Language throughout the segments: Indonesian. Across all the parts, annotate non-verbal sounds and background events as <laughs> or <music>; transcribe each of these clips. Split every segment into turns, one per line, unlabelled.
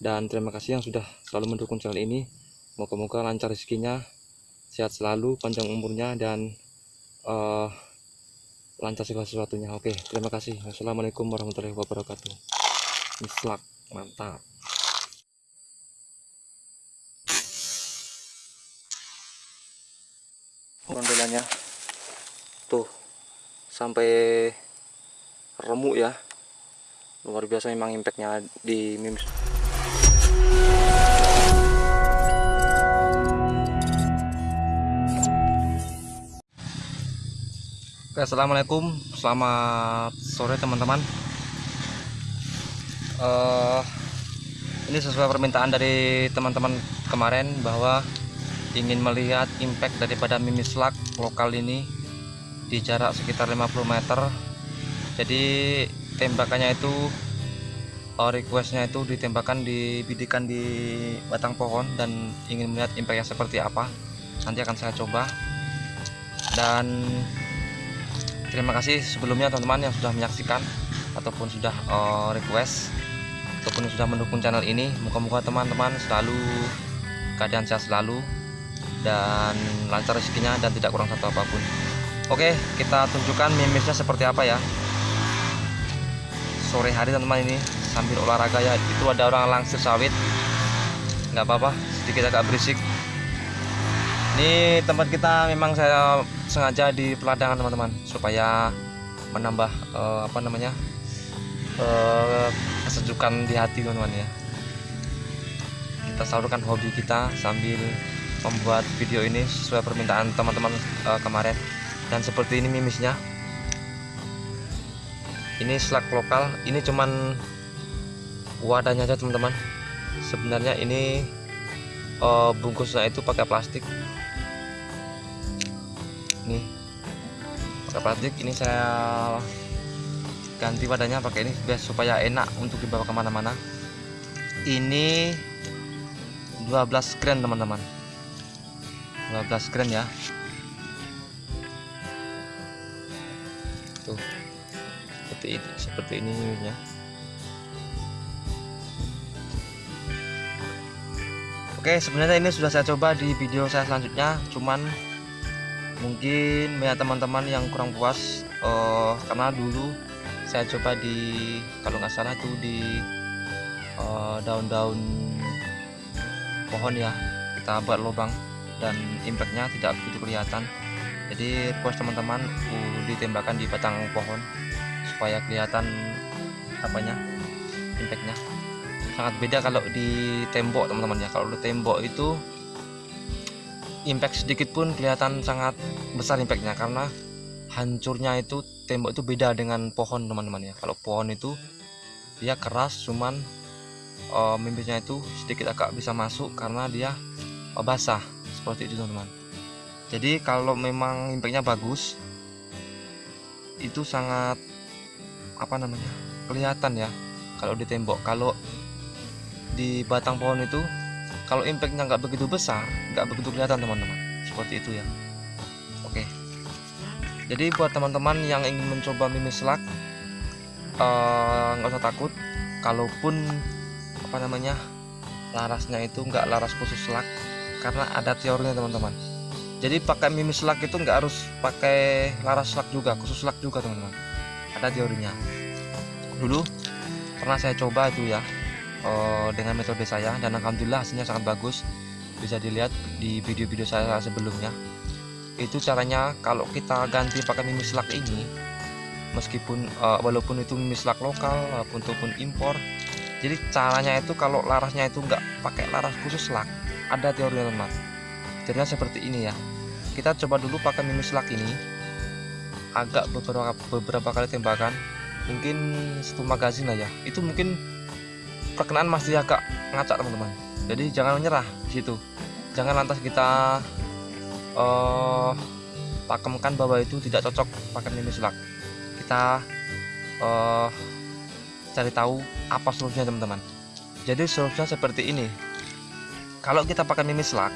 dan terima kasih yang sudah selalu mendukung channel ini. Moga-moga lancar rezekinya sehat selalu panjang umurnya dan uh, lancar segala sesuatunya. Oke terima kasih. Wassalamualaikum warahmatullahi wabarakatuh. Mislak mantap. Rondelannya tuh sampai remuk ya. Luar biasa memang impactnya di mimis Oke, assalamualaikum. Selamat sore teman-teman. Uh, ini sesuai permintaan dari teman-teman kemarin bahwa ingin melihat impact daripada mimislak lokal ini di jarak sekitar 50 meter. Jadi tembakannya itu uh, requestnya itu ditembakkan di bidikan di batang pohon dan ingin melihat impactnya seperti apa. Nanti akan saya coba. Dan terima kasih sebelumnya teman-teman yang sudah menyaksikan ataupun sudah uh, request ataupun sudah mendukung channel ini. Moga-moga teman-teman selalu keadaan sehat selalu dan lancar rezekinya dan tidak kurang satu apa pun. Oke kita tunjukkan mimisnya seperti apa ya. Sore hari teman-teman ini sambil olahraga ya. Itu ada orang langsir sawit. Nggak apa-apa sedikit agak berisik. Ini tempat kita memang saya sengaja di peladangan teman-teman supaya menambah uh, apa namanya uh, kesejukan di hati teman-teman ya. Kita salurkan hobi kita sambil membuat video ini sesuai permintaan teman-teman uh, kemarin. Dan seperti ini mimisnya. Ini slug lokal. Ini cuman wadahnya aja teman-teman. Sebenarnya ini uh, bungkusnya itu pakai plastik nih pakai plastik ini saya ganti wadahnya pakai ini biar supaya enak untuk dibawa ke mana-mana. Ini 12 gram teman-teman. 15 gram ya. Tuh seperti ini seperti ini ya. Oke sebenarnya ini sudah saya coba di video saya selanjutnya cuman mungkin banyak teman-teman yang kurang puas uh, karena dulu saya coba di kalau nggak salah tuh di eh, daun-daun uh, pohon ya. Kita buat lubang dan impactnya tidak begitu kelihatan. Jadi request teman-teman uh, ditembakkan di batang pohon supaya kelihatan apanya impactnya. Sangat beda kalau di tembok teman-teman ya. Kalau di tembok itu impact sedikit pun kelihatan sangat besar impactnya karena hancurnya itu tembok itu beda dengan pohon teman-teman ya. Kalau pohon itu dia keras cuman uh, mimisnya itu sedikit agak bisa masuk karena dia uh, basah. Seperti itu teman-teman. Jadi kalau memang impactnya bagus itu sangat apa namanya kelihatan ya kalau di tembok. Kalau di batang pohon itu kalau impactnya nggak begitu besar nggak begitu kelihatan teman-teman. Seperti itu ya. Oke. Jadi buat teman-teman yang ingin mencoba mimis slug eh, nggak uh, usah takut. Kalaupun apa namanya larasnya itu nggak laras khusus slug karena ada teorinya teman-teman. Jadi pakai mimis slug itu nggak harus pakai laras slug juga khusus slug juga teman-teman. Ada teorinya. Dulu pernah saya coba itu ya uh, dengan metode saya dan alhamdulillah hasilnya sangat bagus. Bisa dilihat di video-video saya sebelumnya. Itu caranya kalau kita ganti pakai mimis slug ini meskipun uh, walaupun itu mimis slug lokal ataupun impor jadi caranya itu kalau larasnya itu nggak pakai laras khusus slug ada teori teman jadinya seperti ini ya. Kita coba dulu pakai mini slug ini agak beberapa beberapa kali tembakan mungkin satu magazin aja itu mungkin perkenaan masih agak ngacak teman-teman. Jadi jangan menyerah di situ. Jangan lantas kita uh, pakemkan bahwa itu tidak cocok pakai mini slug kita uh, cari tahu apa solusinya teman-teman. Jadi solusinya seperti ini. Kalau kita pakai mini slug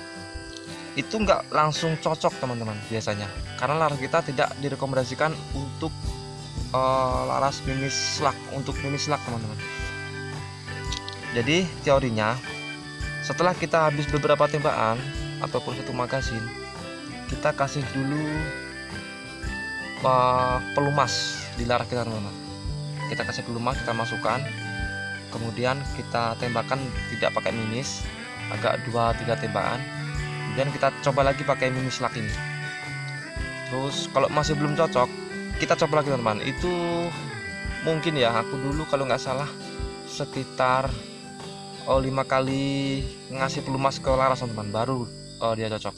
itu nggak langsung cocok teman-teman biasanya. Karena laras kita tidak direkomendasikan untuk uh, laras mini slug untuk mini slug teman-teman jadi teorinya setelah kita habis beberapa tembakan ataupun satu magasin kita kasih dulu uh, pelumas di laras kita teman-teman. Kita kasih pelumas kita masukkan. Kemudian kita tembakan tidak pakai mimis agak dua tiga tembakan. Kemudian kita coba lagi pakai mimis laki ini. Terus kalau masih belum cocok kita coba lagi teman-teman. Itu mungkin ya aku dulu kalau nggak salah sekitar oh, lima kali ngasih pelumas ke laras teman-teman baru oh, dia cocok.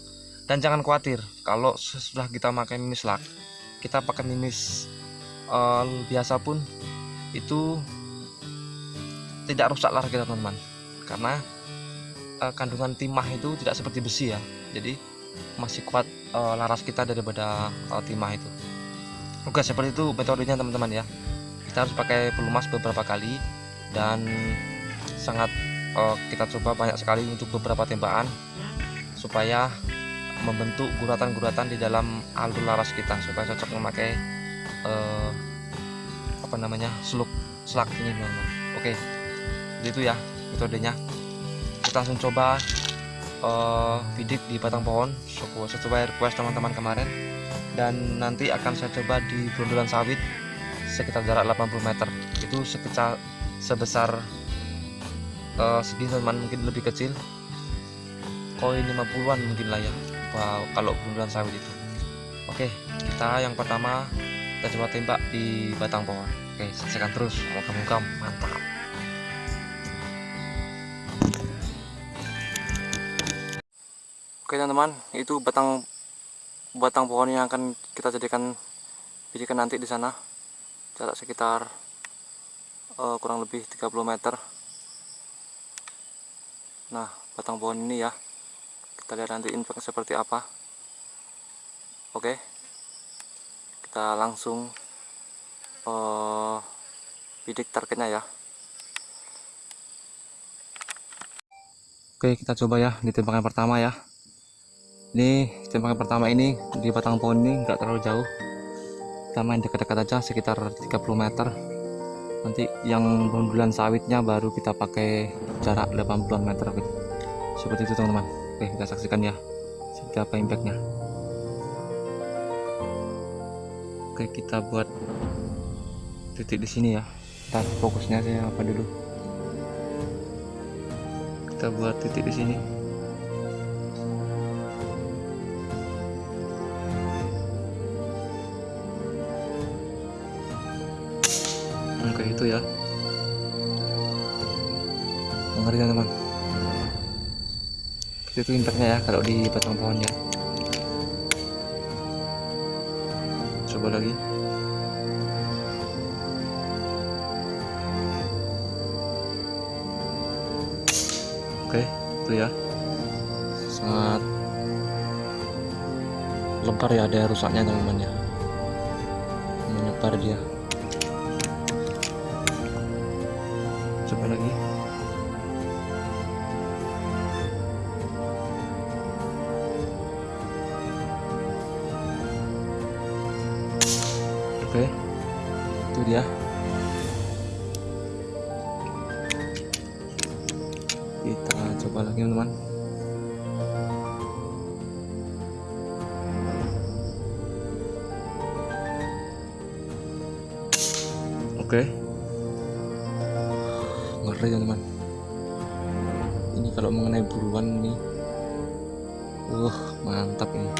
Dan jangan khawatir kalau sesudah kita pakai mimis lak kita pakai mimis uh, biasa pun itu tidak rusak laras kita teman-teman karena uh, kandungan timah itu tidak seperti besi ya. Jadi masih kuat uh, laras kita daripada uh, timah itu. Oke seperti itu metodenya teman-teman ya. Kita harus pakai pelumas beberapa kali dan sangat uh, kita coba banyak sekali untuk beberapa tembakan supaya membentuk guratan-guratan di dalam alur laras kita supaya cocok memakai uh, apa namanya seluk selak ini teman-teman. Oke itu ya metodenya. Kita langsung coba uh, bidik di batang pohon. Sesuai request teman-teman kemarin. Dan nanti akan saya coba di brundulan sawit sekitar jarak 80 meter. Itu sekitar sebesar uh, segini teman mungkin lebih kecil. Koin 50-an mungkin lah ya. Wow, kalau brundulan sawit itu. Oke kita yang pertama kita coba tembak di batang pohon. Oke saksikan terus. Moga-moga mantap. Oke teman-teman, itu batang batang pohon yang akan kita jadikan bidikan nanti di sana. Jarak sekitar uh, kurang lebih 30 meter. Nah, batang pohon ini ya. Kita lihat nanti impact seperti apa. Oke. Kita langsung uh, bidik targetnya ya. Oke, kita coba ya di tembakan pertama ya ini tembakan pertama ini di batang pohon ini enggak terlalu jauh kita main dekat-dekat aja sekitar 30 meter nanti yang bundulan sawitnya baru kita pakai jarak 80 meter gitu. seperti itu teman-teman. Oke kita saksikan ya seperti apa impactnya. Oke kita buat titik di sini ya. Kita fokusnya saya apa dulu? Kita buat titik di sini itu ya. Ngeri teman itu impactnya ya kalau di batang pohonnya coba lagi. Oke itu ya. Sangat lebar ya ada rusaknya teman-teman ya. Menyebar dia coba lagi? Oke itu dia. Kita coba lagi teman-teman. Oke. okay ngeri teman-teman. Ini kalau mengenai buruan ini uh mantap ini.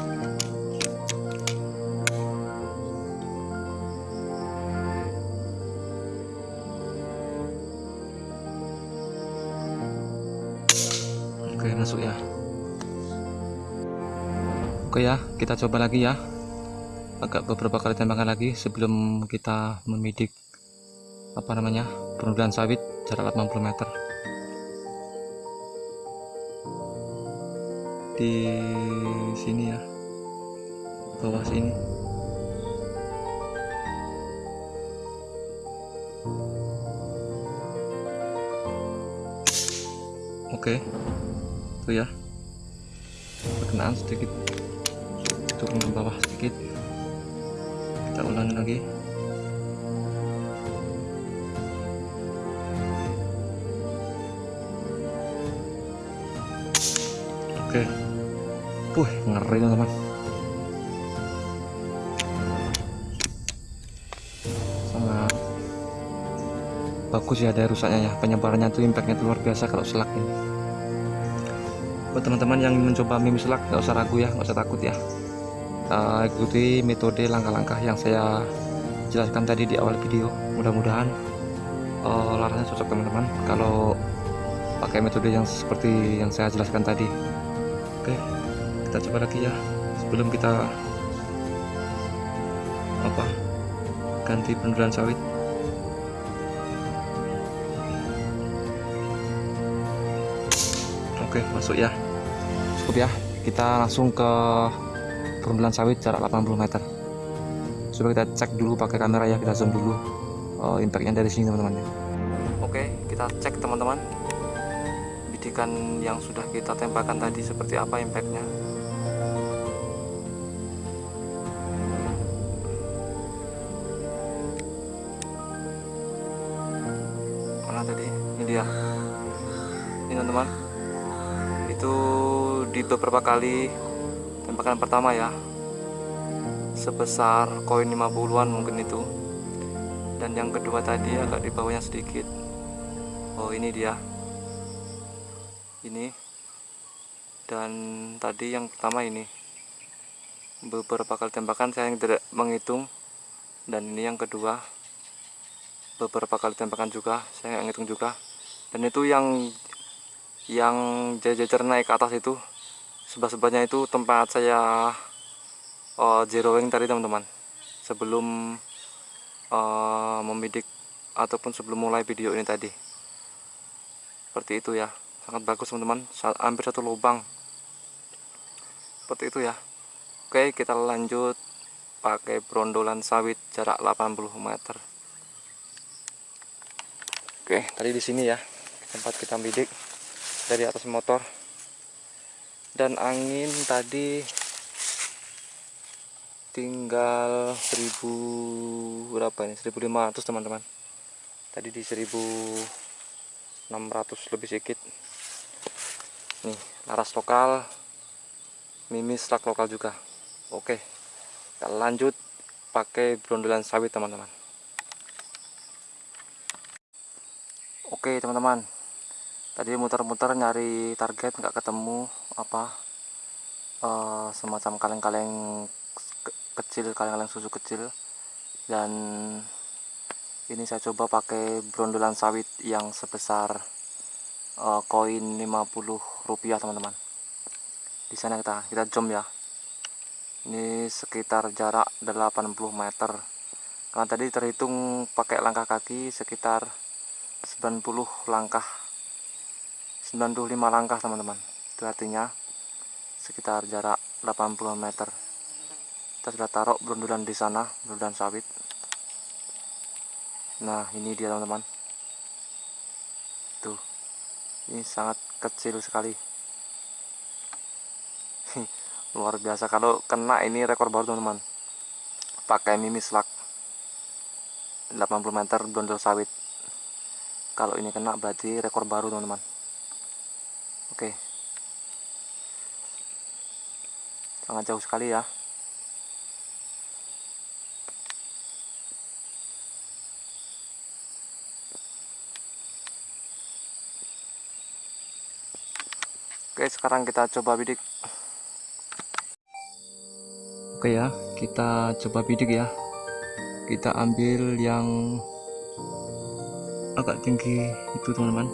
Oke masuk ya. Oke ya kita coba lagi ya. Agak beberapa kali tembakan lagi sebelum kita memidik apa namanya perundulan sawit jarak 80 meter. Di sini ya bawah sini. Oke tuh ya. Perkenaan sedikit turun ke bawah sedikit. Kita ulangi lagi Puh, ngeri teman-teman. Sangat bagus ya ada rusaknya ya. Penyebarannya tuh impactnya tuh luar biasa kalau selak ini. Buat teman-teman yang mencoba mimi selak nggak usah ragu ya nggak usah takut ya. Uh, ikuti metode langkah-langkah yang saya jelaskan tadi di awal video. Mudah-mudahan uh, larasnya cocok teman-teman. Kalau pakai metode yang seperti yang saya jelaskan tadi. Oke kita coba lagi ya. Sebelum kita apa ganti pendulan sawit. Oke masuk ya. Cukup ya. Kita langsung ke perundulan sawit jarak 80 meter. Coba kita cek dulu pakai kamera ya. Kita zoom dulu uh, impactnya dari sini teman-teman. Ya oke kita cek teman-teman. Bidikan yang sudah kita tembakan tadi seperti apa impactnya dia ini teman-teman. Itu di beberapa kali tembakan pertama ya. Sebesar koin 50-an mungkin itu. Dan yang kedua tadi agak di bawahnya sedikit. Oh ini dia. Ini. Dan tadi yang pertama ini. Beberapa kali tembakan saya tidak menghitung. Dan ini yang kedua. Beberapa kali tembakan juga saya nggak ngitung juga dan itu yang yang jajar naik ke atas itu sebelah-sebelahnya itu tempat saya uh, zeroing tadi teman-teman. Sebelum uh, membidik ataupun sebelum mulai video ini tadi. Seperti itu ya. Sangat bagus teman-teman. Hampir satu lubang. Seperti itu ya. Oke kita lanjut pakai brondolan sawit jarak 80 meter. Oke, tadi di sini ya tempat kita bidik dari atas motor. Dan angin tadi tinggal 1000 berapa ini? 1500 teman-teman. Tadi di 1600 lebih sedikit. Nih, laras lokal. Mimis rak lokal juga. Oke. Kita lanjut pakai brondolan sawit teman-teman. Oke teman-teman Tadi muter-muter nyari target nggak ketemu apa uh, semacam kaleng-kaleng ke kecil kaleng-kaleng susu kecil. Dan ini saya coba pakai brondolan sawit yang sebesar uh, koin 50 rupiah teman-teman. Di sana kita kita jump ya. Ini sekitar jarak 80 meter. Karena tadi terhitung pakai langkah kaki sekitar 90 langkah 95 langkah teman-teman. Itu artinya sekitar jarak 80 meter. Kita sudah taruh berundulan di sana berundulan sawit. Nah ini dia teman-teman. Tuh ini sangat kecil sekali. <laughs> Luar biasa. Kalau kena ini rekor baru teman-teman. Pakai mimis lak. 80 meter berundul sawit. Kalau ini kena berarti rekor baru teman-teman oke. Sangat jauh sekali ya. Oke sekarang kita coba bidik. Oke ya kita coba bidik ya. Kita ambil yang agak tinggi itu teman-teman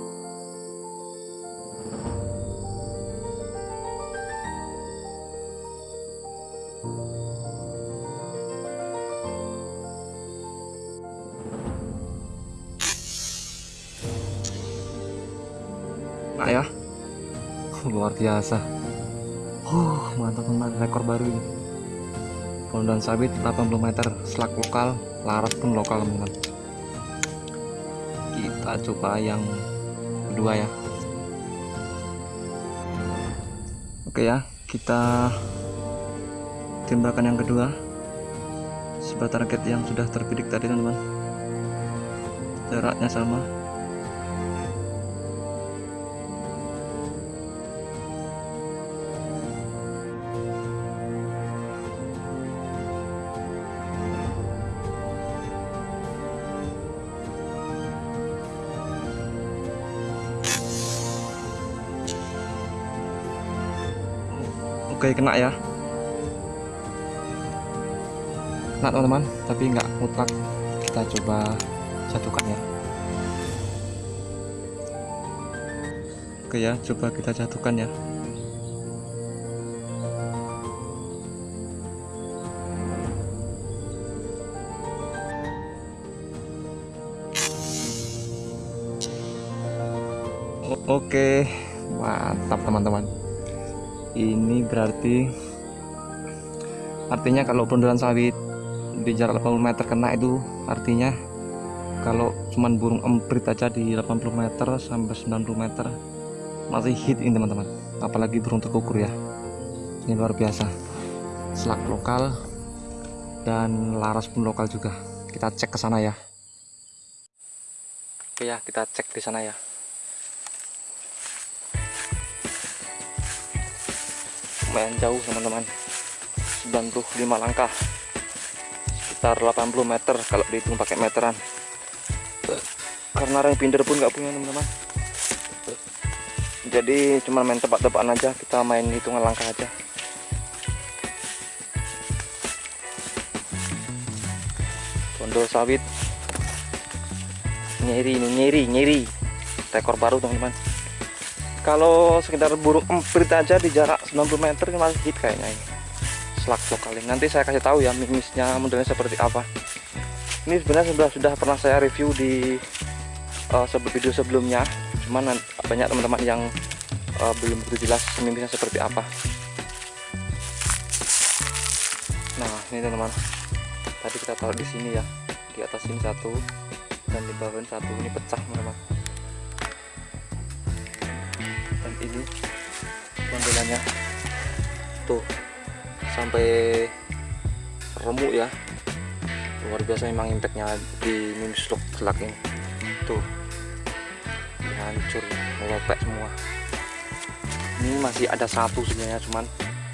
nah ya. Luar biasa. Uh mantap teman rekor baru ini. Pondan sawit 80 meter selak lokal laras pun lokal teman-teman. Kita coba yang kedua ya. Oke ya kita tembakan yang kedua. Sebuah target yang sudah terbidik tadi teman-teman. Jaraknya sama oke kena ya. Kena teman-teman tapi nggak mutlak. Kita coba jatuhkan ya. Oke ya coba kita jatuhkan ya. Oke, mantap teman-teman. Ini berarti artinya kalau bundaran sawit di jarak 80 meter kena itu artinya kalau cuman burung emprit aja di 80 meter sampai 90 meter masih hit ini teman-teman. Apalagi burung terkukur ya. Ini luar biasa. Selak lokal dan laras pun lokal juga. Kita cek ke sana ya. Oke ya, kita cek di sana ya. Lumayan jauh teman-teman. 95 langkah. Sekitar 80 meter kalau dihitung pakai meteran. Karena rem binder pun nggak punya teman-teman. Jadi cuma main tebak-tebakan aja. Kita main hitungan langkah aja. Pondok sawit. Nyeri ini nyeri nyeri. Rekor baru teman-teman kalau sekitar burung emprit aja di jarak 90 meter ini masih hit kayaknya ini. Selak lokal nanti saya kasih tahu ya mimisnya modelnya seperti apa. Ini sebenarnya sudah sudah pernah saya review di uh, video sebelumnya. Cuman banyak teman-teman yang uh, belum begitu jelas mimisnya seperti apa. Nah ini teman-teman. Tadi kita taruh di sini ya. Di atas ini satu. Dan di bawah satu. Ini pecah teman-teman ini tampilannya tuh sampai remuk ya. Luar biasa memang impactnya di minus lock selak ini. Tuh hancur melopek semua. Ini masih ada satu sebenarnya cuman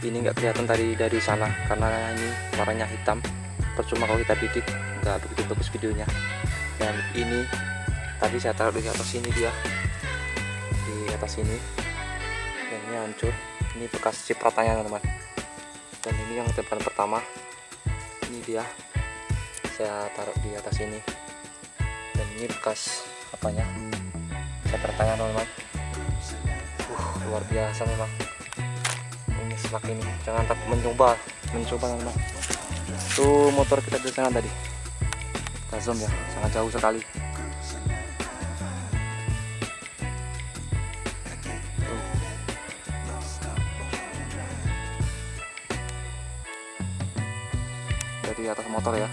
ini nggak kelihatan tadi dari sana karena ini warnanya hitam. Percuma kalau kita bidik nggak begitu bagus videonya. Dan ini tadi saya taruh di atas sini dia. Di atas sini ini hancur. Ini bekas cipratannya teman-teman. Dan ini yang depan pertama. Ini dia. Saya taruh di atas ini. Dan ini bekas apanya? Cipratannya teman-teman. Uh, luar biasa memang. Ini selak ini. Jangan takut mencoba. Mencoba teman-teman. Tuh motor kita di sana tadi. Kazom ya. Sangat jauh sekali dari atas motor ya.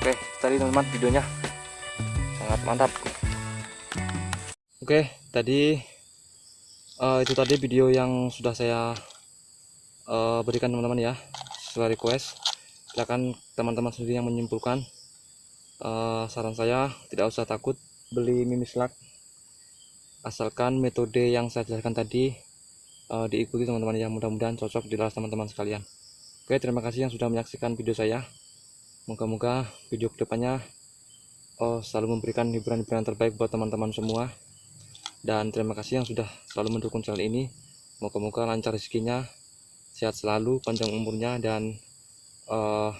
Oke tadi teman-teman videonya sangat mantap. Oke tadi uh, itu tadi video yang sudah saya uh, berikan teman-teman ya sesuai request. Silakan teman-teman sendiri yang menyimpulkan uh, saran saya. Tidak usah takut beli mimis lak asalkan metode yang saya jelaskan tadi uh, diikuti teman-teman yang mudah-mudahan cocok di teman-teman sekalian. Oke terima kasih yang sudah menyaksikan video saya. Moga-moga video ke depannya oh, selalu memberikan hiburan-hiburan terbaik buat teman-teman semua. Dan terima kasih yang sudah selalu mendukung channel ini. Moga-moga lancar rezekinya sehat selalu panjang umurnya dan uh,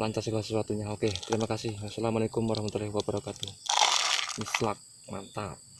lancar segala sesuatunya. Oke terima kasih. Wassalamualaikum warahmatullahi wabarakatuh. Mislak mantap